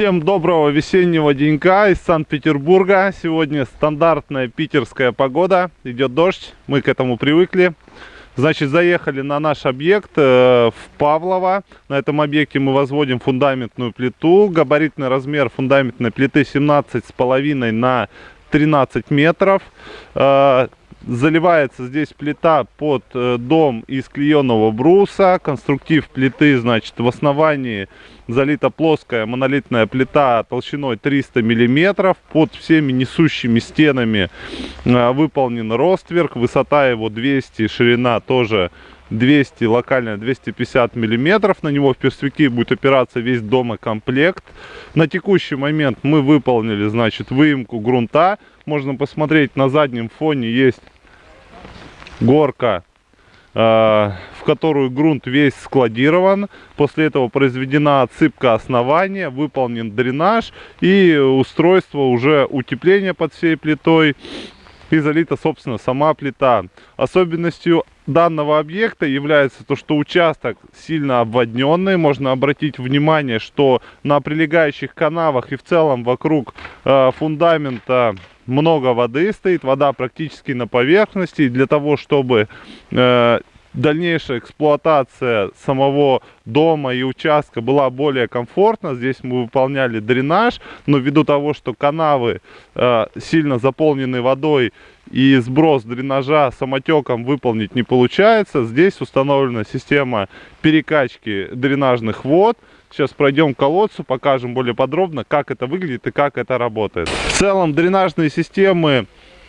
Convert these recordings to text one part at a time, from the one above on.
Всем доброго весеннего денька из Санкт-Петербурга. Сегодня стандартная питерская погода. Идет дождь, мы к этому привыкли. Значит, заехали на наш объект э, в Павлово. На этом объекте мы возводим фундаментную плиту. Габаритный размер фундаментной плиты 17,5 на 13 метров. Э, Заливается здесь плита под э, дом из клееного бруса. Конструктив плиты, значит, в основании залита плоская монолитная плита толщиной 300 миллиметров. Под всеми несущими стенами э, выполнен ростверк. Высота его 200, ширина тоже 200, локально 250 миллиметров. На него в перспективе будет опираться весь домокомплект. На текущий момент мы выполнили, значит, выемку грунта. Можно посмотреть, на заднем фоне есть горка, э, в которую грунт весь складирован. После этого произведена отсыпка основания, выполнен дренаж и устройство уже утепления под всей плитой и залита, собственно, сама плита. Особенностью данного объекта является то, что участок сильно обводненный. Можно обратить внимание, что на прилегающих канавах и в целом вокруг э, фундамента много воды стоит. Вода практически на поверхности. И для того, чтобы э, дальнейшая эксплуатация самого дома и участка была более комфортна. Здесь мы выполняли дренаж, но ввиду того, что канавы э, сильно заполнены водой и сброс дренажа самотеком выполнить не получается, здесь установлена система перекачки дренажных вод. Сейчас пройдем к колодцу, покажем более подробно, как это выглядит и как это работает. В целом дренажные системы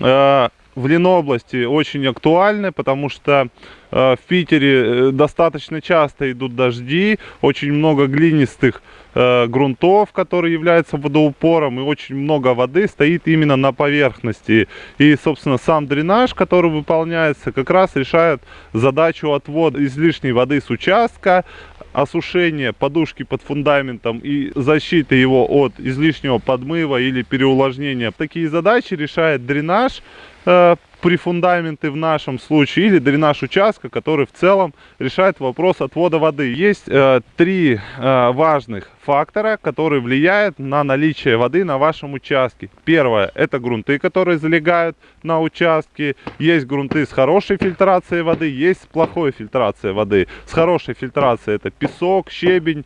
э, в Ленобласти очень актуальны, потому что э, в Питере э, достаточно часто идут дожди, очень много глинистых э, грунтов, которые являются водоупором, и очень много воды стоит именно на поверхности. И, собственно, сам дренаж, который выполняется, как раз решает задачу отвода излишней воды с участка, осушение подушки под фундаментом и защиты его от излишнего подмыва или переувлажнения. Такие задачи решает дренаж, при фундаменты в нашем случае или дренаж участка, который в целом решает вопрос отвода воды. Есть э, три э, важных фактора, которые влияют на наличие воды на вашем участке. Первое, это грунты, которые залегают на участке. Есть грунты с хорошей фильтрацией воды, есть с плохой фильтрацией воды. С хорошей фильтрацией это песок, щебень.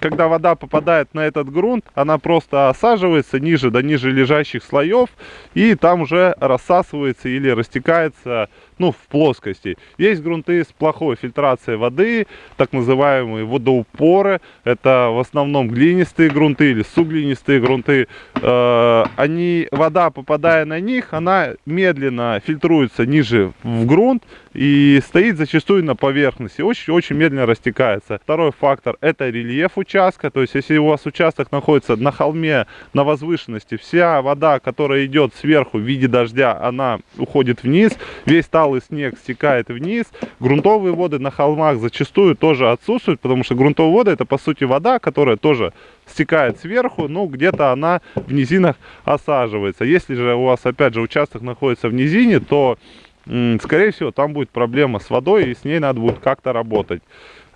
Когда вода попадает на этот грунт, она просто осаживается ниже до ниже лежащих слоев и там уже рассасывается или растекается ну, в плоскости. Есть грунты с плохой фильтрацией воды, так называемые водоупоры. Это в основном глинистые грунты или суглинистые грунты. Э, они, вода, попадая на них, она медленно фильтруется ниже в грунт и стоит зачастую на поверхности. Очень-очень медленно растекается. Второй фактор это рельеф участка. То есть, если у вас участок находится на холме, на возвышенности, вся вода, которая идет сверху в виде дождя, она уходит вниз. Весь тал талый снег стекает вниз. Грунтовые воды на холмах зачастую тоже отсутствуют, потому что грунтовые воды это по сути вода, которая тоже стекает сверху, ну где-то она в низинах осаживается. Если же у вас опять же участок находится в низине, то скорее всего там будет проблема с водой и с ней надо будет как-то работать.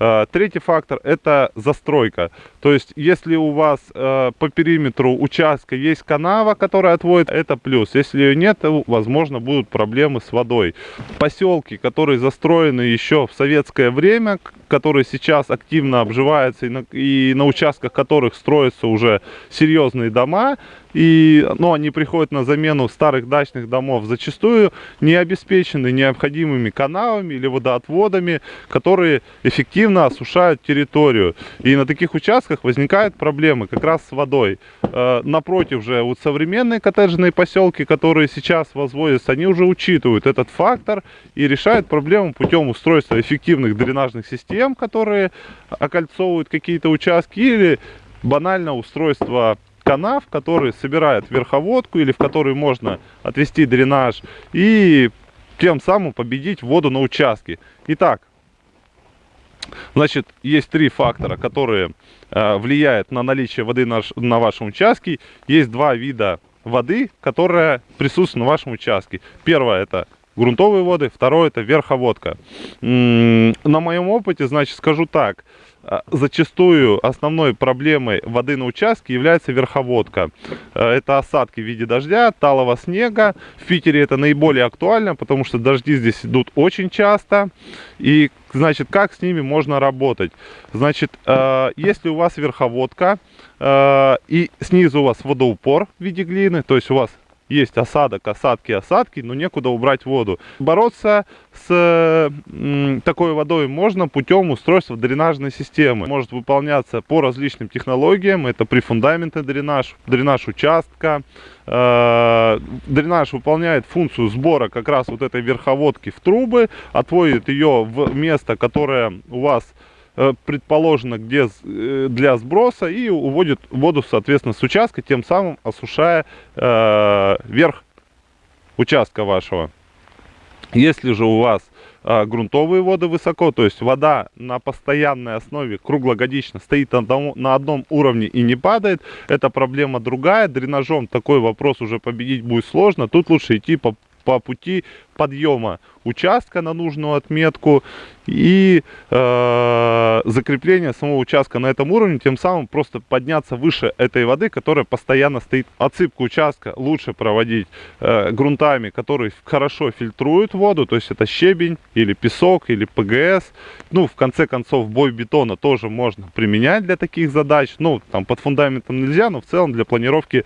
Э, третий фактор это застройка. То есть, если у вас э, по периметру участка есть канава, которая отводит, это плюс. Если ее нет, то, возможно, будут проблемы с водой. Поселки, которые застроены еще в советское время, которые сейчас активно обживаются и на, и на участках которых строятся уже серьезные дома, и ну, они приходят на замену старых дачных домов, зачастую не обеспечены необходимыми каналами или водоотводами, которые эффективно осушают территорию. И на таких участках возникают проблемы как раз с водой. Э, напротив же, вот современные коттеджные поселки, которые сейчас возводятся, они уже учитывают этот фактор и решают проблему путем устройства эффективных дренажных систем, которые окольцовывают какие-то участки, или банально устройство канав, который собирает верховодку или в который можно отвести дренаж и тем самым победить воду на участке. Итак, значит, есть три фактора, которые э, влияют на наличие воды на, на вашем участке. Есть два вида воды, которая присутствует на вашем участке. Первое это грунтовые воды, второе это верховодка. На моем опыте, значит, скажу так, а, зачастую основной проблемой воды на участке является верховодка. А, это осадки в виде дождя, талого снега. В Питере это наиболее актуально, потому что дожди здесь идут очень часто. И, значит, как с ними можно работать? Значит, а, если у вас верховодка и снизу у вас водоупор в виде глины, то есть у вас есть осадок, осадки, осадки, но некуда убрать воду. Бороться с такой водой можно путем устройства дренажной системы. Может выполняться по различным технологиям. Это прифундаментный дренаж, дренаж участка. Э, дренаж выполняет функцию сбора как раз вот этой верховодки в трубы, отводит ее в место, которое у вас предположено где э, для сброса и уводит воду соответственно с участка тем самым осушая э, верх участка вашего. Если же у вас э, грунтовые воды высоко то есть вода на постоянной основе круглогодично стоит на на одном уровне и не падает это проблема другая. Дренажом такой вопрос уже победить будет сложно. Тут лучше идти по по пути подъема участка на нужную отметку и э, закрепление самого участка на этом уровне, тем самым просто подняться выше этой воды, которая постоянно стоит. Отсыпку участка лучше проводить э, грунтами, которые хорошо фильтруют воду, то есть это щебень или песок или ПГС. Ну, в конце концов, бой бетона тоже можно применять для таких задач. Ну, там под фундаментом нельзя, но в целом для планировки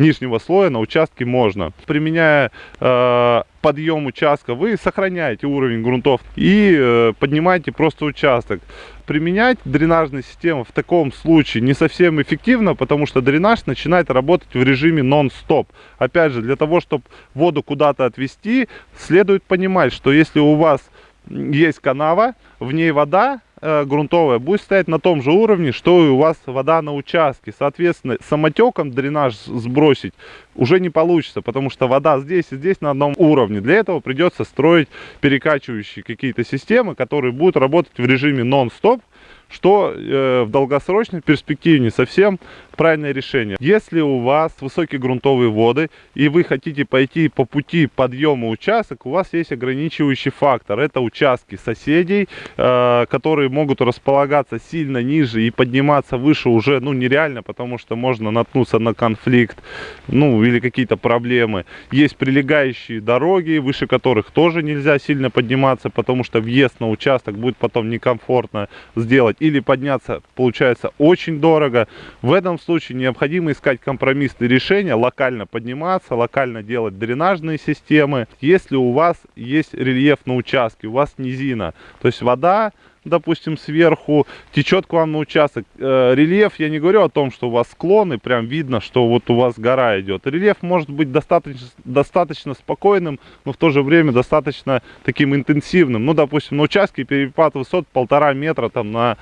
нижнего слоя на участке можно. Применяя э, подъем участка, вы сохраняете уровень грунтов и э, поднимаете просто участок. Применять дренажные системы в таком случае не совсем эффективно, потому что дренаж начинает работать в режиме нон-стоп. Опять же, для того, чтобы воду куда-то отвести, следует понимать, что если у вас есть канава, в ней вода, грунтовая будет стоять на том же уровне, что и у вас вода на участке. Соответственно, самотеком дренаж сбросить уже не получится, потому что вода здесь и здесь на одном уровне. Для этого придется строить перекачивающие какие-то системы, которые будут работать в режиме нон-стоп, что э, в долгосрочной перспективе не совсем правильное решение. Если у вас высокие грунтовые воды и вы хотите пойти по пути подъема участок, у вас есть ограничивающий фактор. Это участки соседей, э, которые могут располагаться сильно ниже и подниматься выше уже ну, нереально, потому что можно наткнуться на конфликт ну, или какие-то проблемы. Есть прилегающие дороги, выше которых тоже нельзя сильно подниматься, потому что въезд на участок будет потом некомфортно сделать. Или подняться получается очень дорого. В этом случае случае необходимо искать компромиссные решения, локально подниматься, локально делать дренажные системы. Если у вас есть рельеф на участке, у вас низина, то есть вода допустим, сверху течет к вам на участок. Э, рельеф, я не говорю о том, что у вас склоны, прям видно, что вот у вас гора идет. Рельеф может быть достаточно, достаточно спокойным, но в то же время достаточно таким интенсивным. Ну, допустим, на участке перепад высот полтора метра там на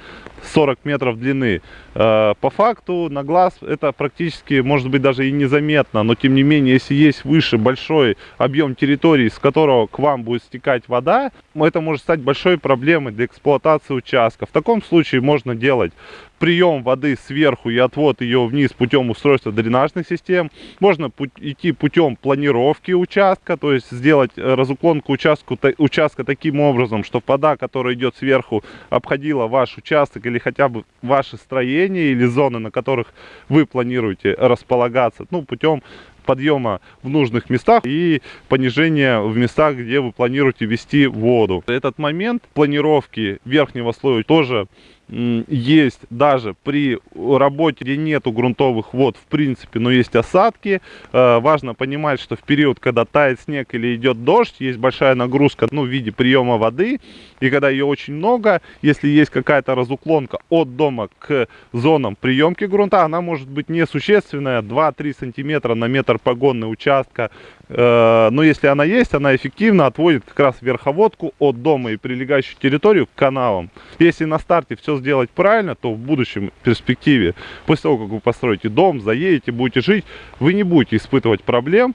40 метров длины. Э, по факту на глаз это практически может быть даже и незаметно, но тем не менее, если есть выше большой объем территории, с которого к вам будет стекать вода, это может стать большой проблемой для эксплуатации участка. В таком случае можно делать прием воды сверху и отвод ее вниз путем устройства дренажных систем. Можно идти путем планировки участка, то есть сделать э, разуклонку участку, участка таким образом, что вода, которая идет сверху, обходила ваш участок или хотя бы ваше строение или зоны, на которых вы планируете располагаться, ну, путем подъема в нужных местах и понижения в местах, где вы планируете вести воду. Этот момент планировки верхнего слоя тоже есть даже при работе, где нету грунтовых вод в принципе, но есть осадки. Э, важно понимать, что в период, когда тает снег или идет дождь, есть большая нагрузка ну, в виде приема воды. И когда ее очень много, если есть какая-то разуклонка от дома к зонам приемки грунта, она может быть несущественная, 2-3 сантиметра на метр погонный участка. Э, но если она есть, она эффективно отводит как раз верховодку от дома и прилегающую территорию к каналам. Если на старте все сделать правильно, то в будущем перспективе, после того, как вы построите дом, заедете, будете жить, вы не будете испытывать проблем,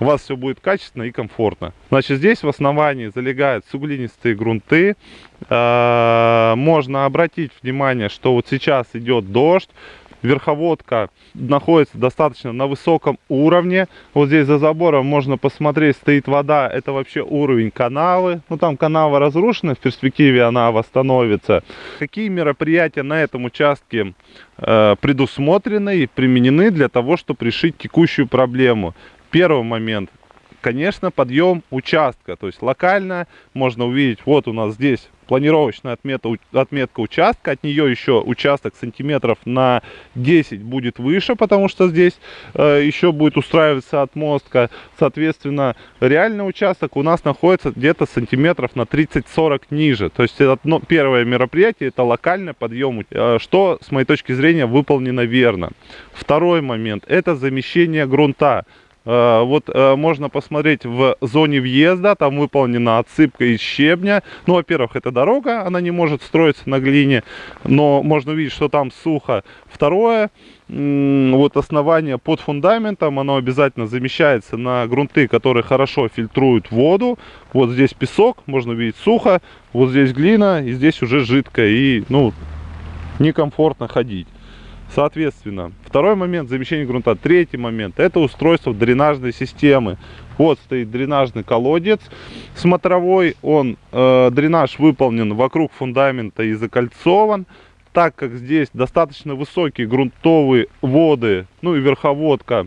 у вас все будет качественно и комфортно. Значит, здесь в основании залегают суглинистые грунты. Э, можно обратить внимание, что вот сейчас идет дождь, верховодка находится достаточно на высоком уровне. Вот здесь за забором можно посмотреть, стоит вода, это вообще уровень канавы. Ну там канава разрушена, в перспективе она восстановится. Какие мероприятия на этом участке э, предусмотрены и применены для того, чтобы решить текущую проблему? Первый момент конечно, подъем участка. То есть локально можно увидеть, вот у нас здесь планировочная отмета, отметка участка. От нее еще участок сантиметров на 10 будет выше, потому что здесь э, еще будет устраиваться отмостка. Соответственно, реальный участок у нас находится где-то сантиметров на 30-40 ниже. То есть это ну, первое мероприятие, это локальный подъем, э, что с моей точки зрения выполнено верно. Второй момент, это замещение грунта. Э, вот э, можно посмотреть в зоне въезда, там выполнена отсыпка из щебня. Ну, во-первых, это дорога, она не может строиться на глине, но можно увидеть, что там сухо. Второе, вот основание под фундаментом, оно обязательно замещается на грунты, которые хорошо фильтруют воду. Вот здесь песок, можно увидеть сухо, вот здесь глина, и здесь уже жидкая, и, ну, некомфортно ходить. Соответственно, второй момент замещение грунта. Третий момент это устройство дренажной системы. Вот стоит дренажный колодец смотровой. Он, э, дренаж выполнен вокруг фундамента и закольцован. Так как здесь достаточно высокие грунтовые воды, ну и верховодка,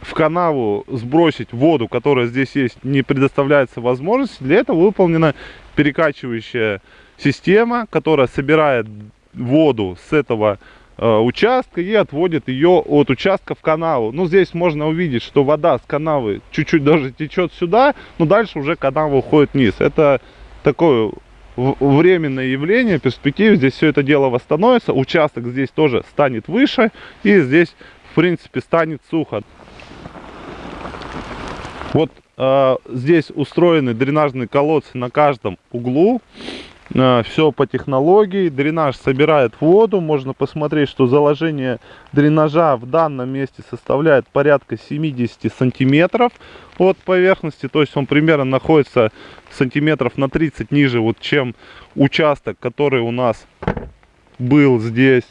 в канаву сбросить воду, которая здесь есть, не предоставляется возможности. Для этого выполнена перекачивающая система, которая собирает воду с этого участка и отводит ее от участка в канаву. Ну, здесь можно увидеть, что вода с канавы чуть-чуть даже течет сюда, но дальше уже канава уходит вниз. Это такое временное явление, перспективе здесь все это дело восстановится, участок здесь тоже станет выше, и здесь, в принципе, станет сухо. Вот э, здесь устроены дренажные колодцы на каждом углу. А, все по технологии. Дренаж собирает воду. Можно посмотреть, что заложение дренажа в данном месте составляет порядка 70 сантиметров от поверхности. То есть он примерно находится сантиметров на 30 ниже, вот, чем участок, который у нас был здесь.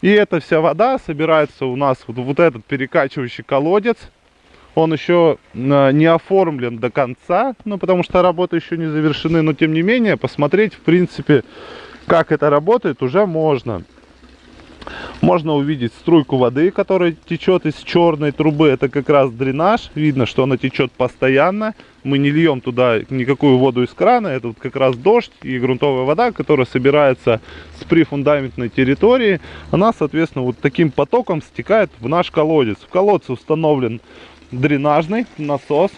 И эта вся вода собирается у нас вот, вот этот перекачивающий колодец он еще э, не оформлен до конца, ну, потому что работы еще не завершены, но тем не менее, посмотреть, в принципе, как это работает, уже можно. Можно увидеть струйку воды, которая течет из черной трубы. Это как раз дренаж. Видно, что она течет постоянно. Мы не льем туда никакую воду из крана. Это вот как раз дождь и грунтовая вода, которая собирается с прифундаментной территории. Она, соответственно, вот таким потоком стекает в наш колодец. В колодце установлен дренажный насос.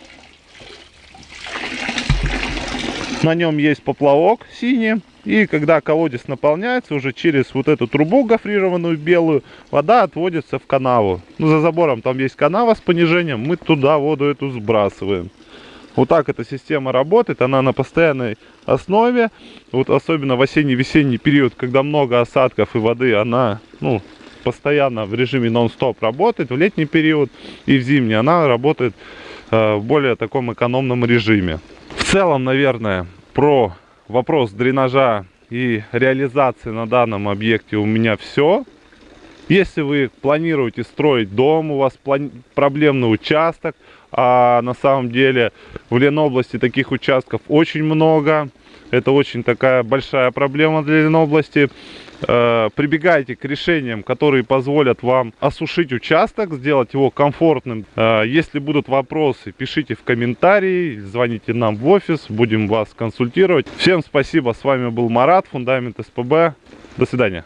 На нем есть поплавок синий. И когда колодец наполняется, уже через вот эту трубу гофрированную белую, вода отводится в канаву. Ну, за забором там есть канава с понижением, мы туда воду эту сбрасываем. Вот так эта система работает, она на постоянной основе. Вот особенно в осенне-весенний период, когда много осадков и воды, она, ну, постоянно в режиме нон-стоп работает в летний период и в зимний она работает э, в более таком экономном режиме. В целом, наверное, про вопрос дренажа и реализации на данном объекте у меня все. Если вы планируете строить дом, у вас проблемный участок, а на самом деле в Ленобласти таких участков очень много, это очень такая большая проблема для Ленобласти, Э, прибегайте к решениям, которые позволят вам осушить участок, сделать его комфортным. Э, если будут вопросы, пишите в комментарии, звоните нам в офис, будем вас консультировать. Всем спасибо, с вами был Марат, Фундамент СПБ. До свидания.